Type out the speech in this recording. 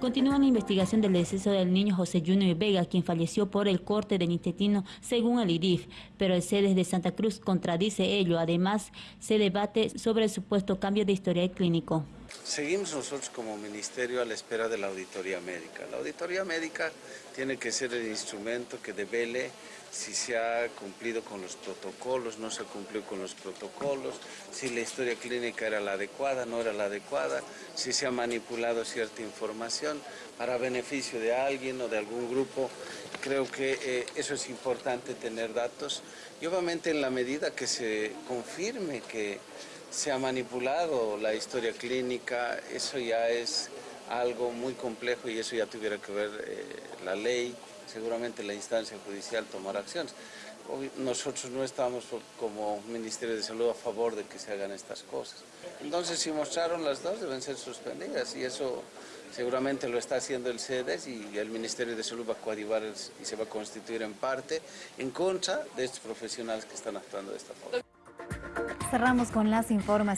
Continúa la investigación del deceso del niño José Junior Vega, quien falleció por el corte del intestino según el IDIF, pero el CEDES de Santa Cruz contradice ello. Además, se debate sobre el supuesto cambio de historial clínico. Seguimos nosotros como ministerio a la espera de la auditoría médica. La auditoría médica tiene que ser el instrumento que devele si se ha cumplido con los protocolos, no se ha cumplido con los protocolos, si la historia clínica era la adecuada, no era la adecuada, si se ha manipulado cierta información para beneficio de alguien o de algún grupo. Creo que eh, eso es importante tener datos. Y obviamente en la medida que se confirme que se ha manipulado la historia clínica, eso ya es algo muy complejo y eso ya tuviera que ver eh, la ley, seguramente la instancia judicial tomará acciones. nosotros no estamos como Ministerio de Salud a favor de que se hagan estas cosas. Entonces, si mostraron las dos, deben ser suspendidas y eso seguramente lo está haciendo el CEDES y el Ministerio de Salud va a coadyuvar y se va a constituir en parte en contra de estos profesionales que están actuando de esta forma. Cerramos con las informaciones.